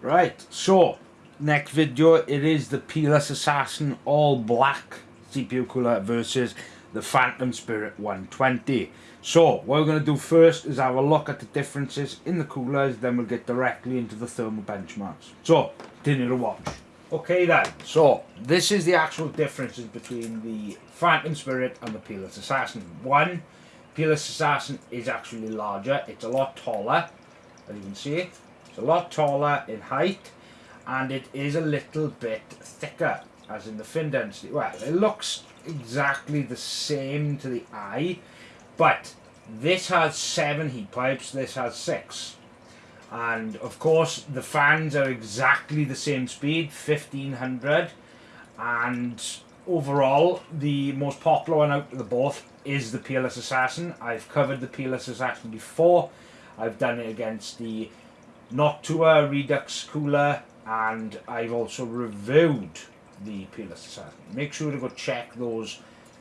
Right, so next video it is the Peerless Assassin all black CPU cooler versus the Phantom Spirit 120. So what we're going to do first is have a look at the differences in the coolers then we'll get directly into the thermal benchmarks. So continue to watch. Okay then, so this is the actual differences between the Phantom Spirit and the Peerless Assassin. One, Peerless Assassin is actually larger, it's a lot taller as you can see a lot taller in height and it is a little bit thicker as in the fin density. Well, it looks exactly the same to the eye, but this has seven heat pipes, this has six. And of course, the fans are exactly the same speed, 1500. And overall, the most popular one out of the both is the Peerless Assassin. I've covered the Peerless Assassin before. I've done it against the Noctua Redux Cooler and I've also reviewed the Peerless Assassin. Make sure to go check those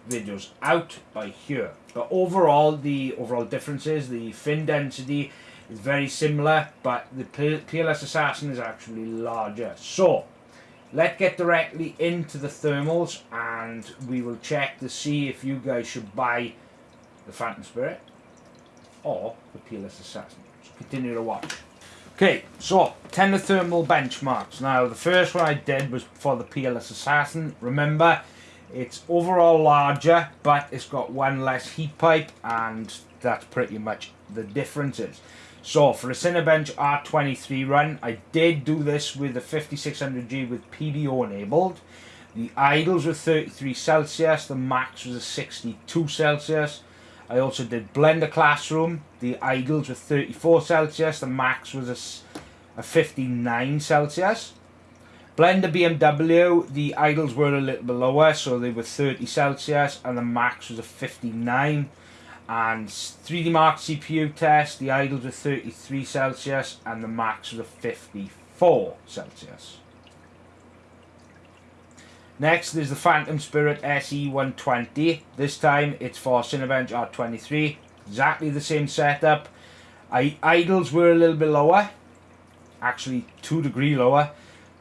videos out by here. But overall, the overall differences, the fin density is very similar, but the Peerless Assassin is actually larger. So, let's get directly into the thermals and we will check to see if you guys should buy the Phantom Spirit or the Peerless Assassin. So continue to watch. Okay, so thermal benchmarks. Now, the first one I did was for the Peerless Assassin. Remember, it's overall larger, but it's got one less heat pipe, and that's pretty much the differences. So, for a Cinebench R23 run, I did do this with the 5600G with PBO enabled. The idles were 33 Celsius, the max was a 62 Celsius. I also did Blender Classroom. The idles were 34 Celsius. The max was a, a 59 Celsius. Blender BMW, the idles were a little bit lower, so they were 30 Celsius, and the max was a 59. And 3D Mark CPU test, the idles were 33 Celsius, and the max was a 54 Celsius. Next is the Phantom Spirit SE120. This time it's for Cinebench R23. Exactly the same setup. I, idles were a little bit lower. Actually 2 degree lower.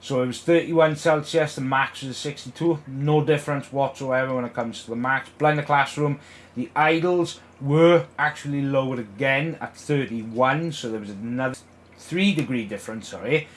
So it was 31 Celsius, the max was 62. No difference whatsoever when it comes to the max. Blender Classroom, the idles were actually lowered again at 31. So there was another 3 degree difference, sorry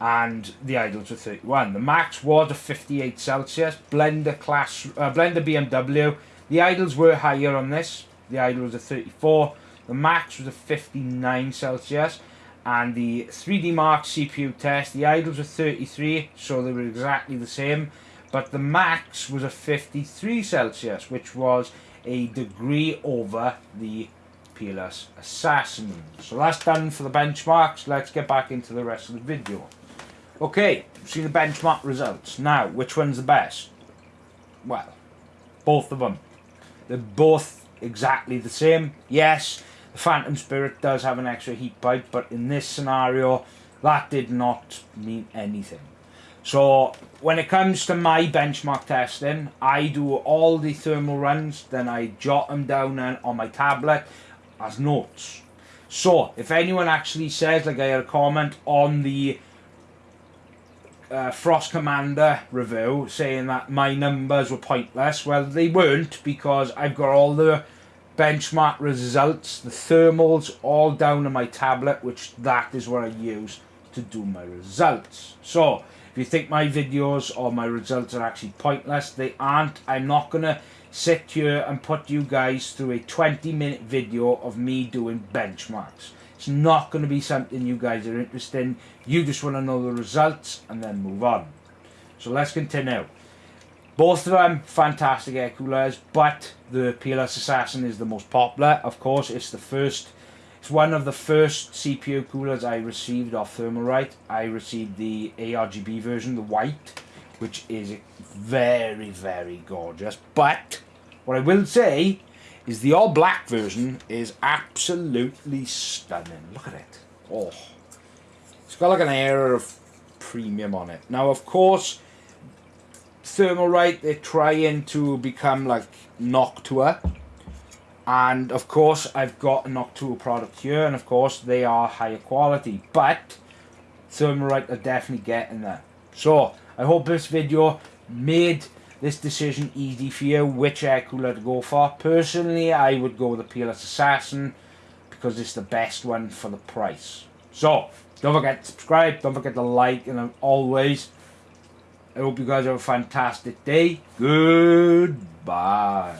and the idles were 31. The max was a 58 Celsius. Blender class, uh, Blender BMW. The idles were higher on this. The idle was a 34. The max was a 59 Celsius. And the 3D Mark CPU test, the idles were 33, so they were exactly the same. But the max was a 53 Celsius, which was a degree over the Peerless Assassin. So that's done for the benchmarks. Let's get back into the rest of the video. Okay, see the benchmark results. Now, which one's the best? Well, both of them. They're both exactly the same. Yes, the Phantom Spirit does have an extra heat pipe, but in this scenario, that did not mean anything. So, when it comes to my benchmark testing, I do all the thermal runs, then I jot them down on my tablet as notes. So, if anyone actually says, like I had a comment on the uh, Frost Commander review saying that my numbers were pointless. Well, they weren't because I've got all the benchmark results, the thermals, all down on my tablet, which that is what I use to do my results. So, if you think my videos or my results are actually pointless, they aren't. I'm not going to sit here and put you guys through a 20 minute video of me doing benchmarks. It's not going to be something you guys are interested in. You just want to know the results and then move on. So let's continue. Both of them fantastic air coolers, but the Peerless Assassin is the most popular. Of course, it's the first, it's one of the first CPU coolers I received off Thermalright. I received the ARGB version, the white, which is very, very gorgeous. But what I will say is the all black version is absolutely stunning. Look at it. Oh. It's got like an air of premium on it. Now, of course, Thermalright, they're trying to become like Noctua. And, of course, I've got a Noctua product here. And, of course, they are higher quality. But Thermalright are definitely getting there. So, I hope this video made this decision easy for you, which air cooler to go for. Personally, I would go with the Peerless Assassin because it's the best one for the price. So, don't forget to subscribe, don't forget to like, and always, I hope you guys have a fantastic day. Goodbye.